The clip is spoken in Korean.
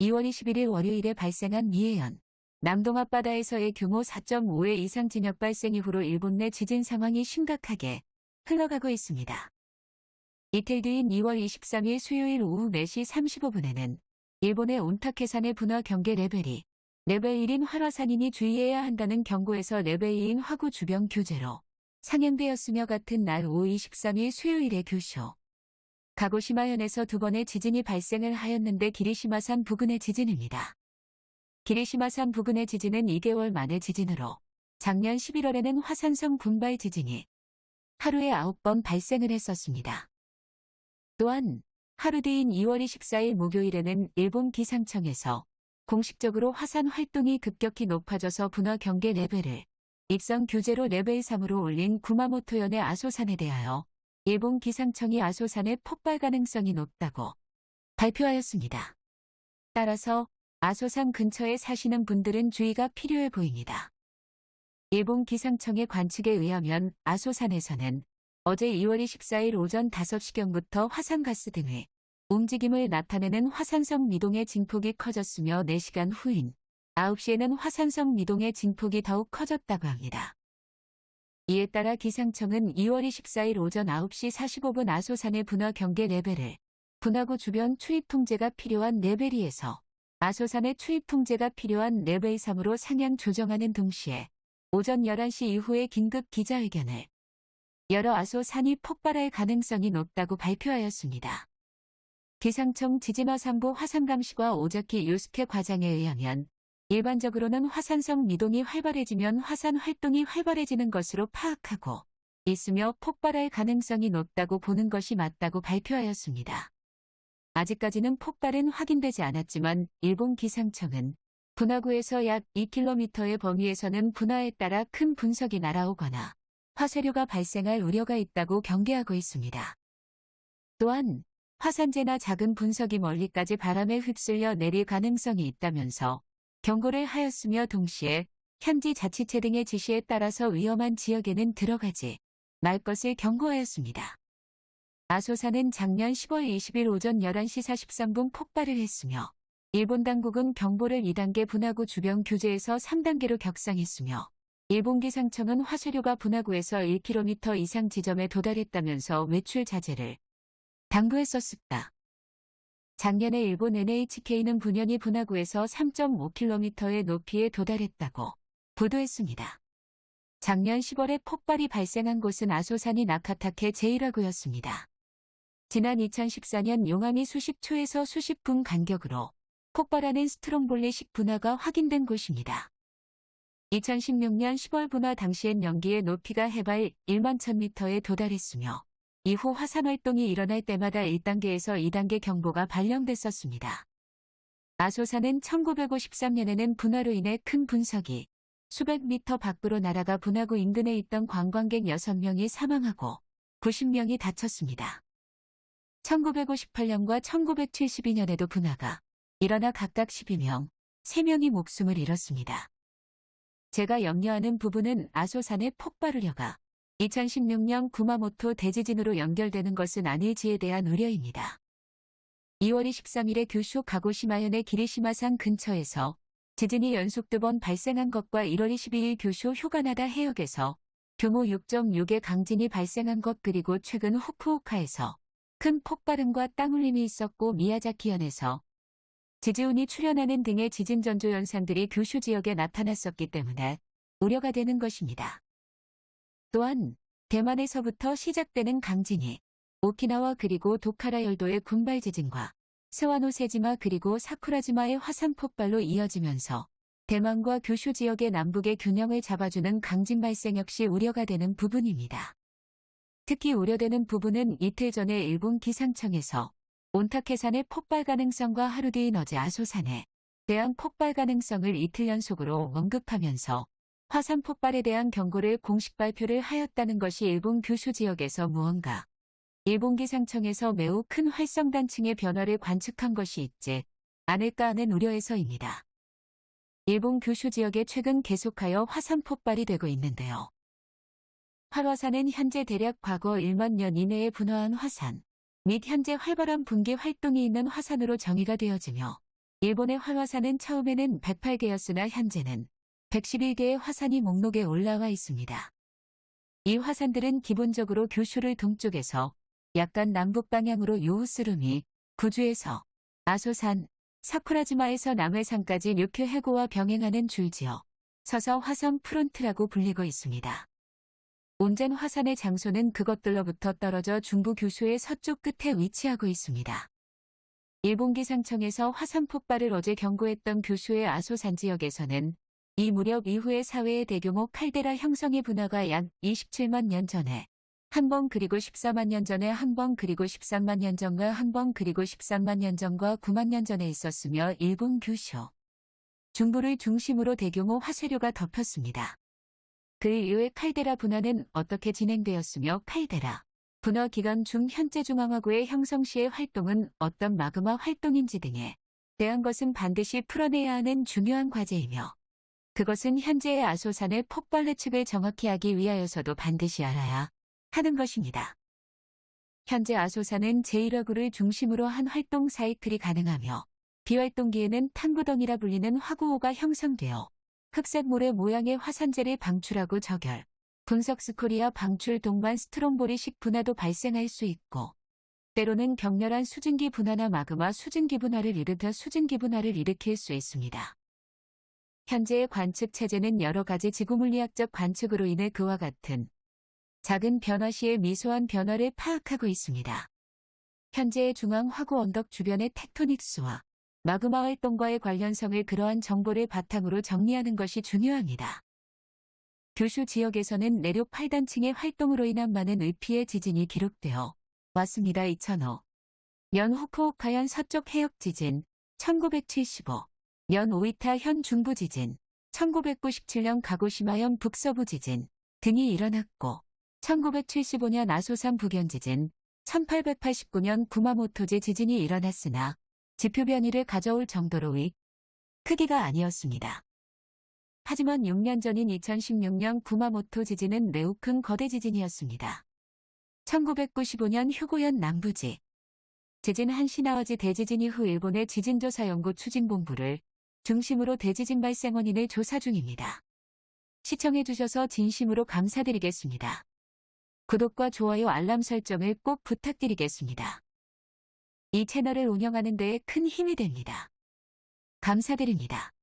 2월 21일 월요일에 발생한 미에현. 남동 앞바다에서의 규모 4.5의 이상 진역 발생 이후로 일본 내 지진 상황이 심각하게 흘러가고 있습니다. 이틀 뒤인 2월 23일 수요일 오후 4시 35분에는 일본의 온타케산의 분화 경계 레벨이 레벨 1인 활화산임에 주의해야 한다는 경고에서 레벨 2인 화구 주변 규제로 상향되었으며 같은 날 오후 23일 수요일의 규슈. 가고시마현에서 두 번의 지진이 발생을 하였는데 기리시마산 부근의 지진입니다. 기리시마산 부근의 지진은 2개월 만의 지진으로 작년 11월에는 화산성 군발 지진이 하루에 9번 발생을 했었습니다. 또한 하루 뒤인 2월 24일 목요일에는 일본 기상청에서 공식적으로 화산 활동이 급격히 높아져서 분화 경계 레벨을 입산 규제로 레벨 3으로 올린 구마모토현의 아소산에 대하여 일본 기상청이 아소산의 폭발 가능성이 높다고 발표하였습니다. 따라서 아소산 근처에 사시는 분들은 주의가 필요해 보입니다. 일본 기상청의 관측에 의하면 아소산에서는 어제 2월 24일 오전 5시경부터 화산가스 등의 움직임을 나타내는 화산성 미동의 진폭이 커졌으며 4시간 후인 9시에는 화산성 미동의 진폭이 더욱 커졌다고 합니다. 이에 따라 기상청은 2월 24일 오전 9시 45분 아소산의 분화 경계 레벨을 분화구 주변 출입 통제가 필요한 레벨 2에서 아소산의 출입 통제가 필요한 레벨 3으로 상향 조정하는 동시에 오전 11시 이후에 긴급 기자회견을 열어 아소산이 폭발할 가능성이 높다고 발표하였습니다. 기상청 지진화산부 화산감시과 오자키 유스케 과장에 의하면 일반적으로는 화산성 미동이 활발해지면 화산 활동이 활발해지는 것으로 파악하고 있으며 폭발할 가능성이 높다고 보는 것이 맞다고 발표하였습니다. 아직까지는 폭발은 확인되지 않았지만 일본 기상청은 분화구에서 약 2km의 범위에서는 분화에 따라 큰 분석이 날아오거나 화쇄류가 발생할 우려가 있다고 경계하고 있습니다. 또한 화산재나 작은 분석이 멀리까지 바람에 휩쓸려 내릴 가능성이 있다면서 경고를 하였으며 동시에 현지 자치체 등의 지시에 따라서 위험한 지역에는 들어가지 말 것을 경고하였습니다. 아소산은 작년 10월 20일 오전 11시 43분 폭발을 했으며 일본 당국은 경보를 2단계 분화구 주변 규제에서 3단계로 격상했으며 일본 기상청은 화쇄류가 분화구에서 1km 이상 지점에 도달했다면서 외출 자제를 당부했었습니다. 작년에 일본 NHK는 분연이 분화구에서 3.5km의 높이에 도달했다고 보도했습니다. 작년 10월에 폭발이 발생한 곳은 아소산이 나카타케 제1화구였습니다. 지난 2014년 용암이 수십 초에서 수십 분 간격으로 폭발하는 스트롬볼리식 분화가 확인된 곳입니다. 2016년 10월 분화 당시엔 연기의 높이가 해발 1만 1000m에 도달했으며 이후 화산 활동이 일어날 때마다 1단계에서 2단계 경보가 발령됐었습니다. 아소산은 1953년에는 분화로 인해 큰 분석이 수백 미터 밖으로 날아가 분화구 인근에 있던 관광객 6명이 사망하고 90명이 다쳤습니다. 1958년과 1972년에도 분화가 일어나 각각 12명, 3명이 목숨을 잃었습니다. 제가 염려하는 부분은 아소산의 폭발 우려가 2016년 구마모토 대지진으로 연결되는 것은 아닐지에 대한 우려입니다. 2월 23일에 규슈 가고시마현의 기리시마산 근처에서 지진이 연속 두 번 발생한 것과 1월 22일 규슈 휴가나다 해역에서 규모 6.6의 강진이 발생한 것 그리고 최근 후쿠오카에서 큰 폭발음과 땅울림이 있었고 미야자키현에서 지지운이 출현하는 등의 지진 전조 현상들이 규슈 지역에 나타났었기 때문에 우려가 되는 것입니다. 또한 대만에서부터 시작되는 강진이 오키나와 그리고 도카라 열도의 군발 지진과 세와노 세지마 그리고 사쿠라지마의 화산 폭발로 이어지면서 대만과 규슈 지역의 남북의 균형을 잡아주는 강진 발생 역시 우려가 되는 부분입니다. 특히 우려되는 부분은 이틀 전에 일본 기상청에서 온타케산의 폭발 가능성과 하루 뒤인 어제 아소산에 대한 폭발 가능성을 이틀 연속으로 언급하면서 화산 폭발에 대한 경고를 공식 발표를 하였다는 것이 일본 규슈 지역에서 무언가 일본 기상청에서 매우 큰 활성단층의 변화를 관측한 것이 있지 않을까 하는 우려에서입니다. 일본 규슈 지역에 최근 계속하여 화산 폭발이 되고 있는데요. 활화산은 현재 대략 과거 1만 년 이내에 분화한 화산 및 현재 활발한 분기 활동이 있는 화산으로 정의가 되어지며 일본의 활화산은 처음에는 108개였으나 현재는 111개의 화산이 목록에 올라와 있습니다. 이 화산들은 기본적으로 규슈를 동쪽에서 약간 남북 방향으로 요우스루미, 구주에서 아소산, 사쿠라지마에서 남해산까지 류큐 해고와 병행하는 줄지어 서서 화성 프론트라고 불리고 있습니다. 온전 화산의 장소는 그것들로부터 떨어져 중부 규슈의 서쪽 끝에 위치하고 있습니다. 일본 기상청에서 화산 폭발을 어제 경고했던 규슈의 아소산 지역에서는 이 무렵 이후의 사회의 대규모 칼데라 형성의 분화가 약 27만 년 전에 한 번 그리고 14만 년 전에 한 번 그리고 13만 년 전과 한 번 그리고 13만 년 전과 9만 년 전에 있었으며 일본 규슈 중부를 중심으로 대규모 화쇄류가 덮였습니다. 그 이후의 칼데라 분화는 어떻게 진행되었으며 칼데라 분화 기간 중 현재 중앙화구의 형성 시의 활동은 어떤 마그마 활동인지 등에 대한 것은 반드시 풀어내야 하는 중요한 과제이며 그것은 현재의 아소산의 폭발 예측을 정확히 하기 위하여서도 반드시 알아야 하는 것입니다. 현재 아소산은 제1화구를 중심으로 한 활동 사이클이 가능하며 비활동기에는 탕구덩이라 불리는 화구호가 형성되어 흑색 모래 모양의 화산재를 방출하고 저결, 분석 스코리아 방출 동반 스트롬보리식 분화도 발생할 수 있고 때로는 격렬한 수증기 분화나 마그마 수증기 분화를 일으켜 수증기 분화를 일으킬 수 있습니다. 현재의 관측 체제는 여러 가지 지구물리학적 관측으로 인해 그와 같은 작은 변화 시의 미소한 변화를 파악하고 있습니다. 현재의 중앙 화구 언덕 주변의 텍토닉스와 마그마 활동과의 관련성을 그러한 정보를 바탕으로 정리하는 것이 중요합니다. 규슈 지역에서는 내륙 8단층의 활동으로 인한 많은 의피의 지진이 기록되어 왔습니다. 2005. 년 후쿠오카현 서쪽 해역 지진 1975. 년 오이타 현 중부 지진 1997년 가고시마현 북서부 지진 등이 일어났고 1975년 아소산 북연 지진 1889년 구마모토제 지진이 일어났으나 지표 변이를 가져올 정도로의 크기가 아니었습니다. 하지만 6년 전인 2016년 구마모토 지진은 매우 큰 거대 지진이었습니다. 1995년 휴고현 남부지 지진 한시나와지 대지진 이후 일본의 지진조사연구 추진본부를 중심으로 대지진 발생 원인을 조사 중입니다. 시청해주셔서 진심으로 감사드리겠습니다. 구독과 좋아요 알람 설정을 꼭 부탁드리겠습니다. 이 채널을 운영하는 데에 큰 힘이 됩니다. 감사드립니다.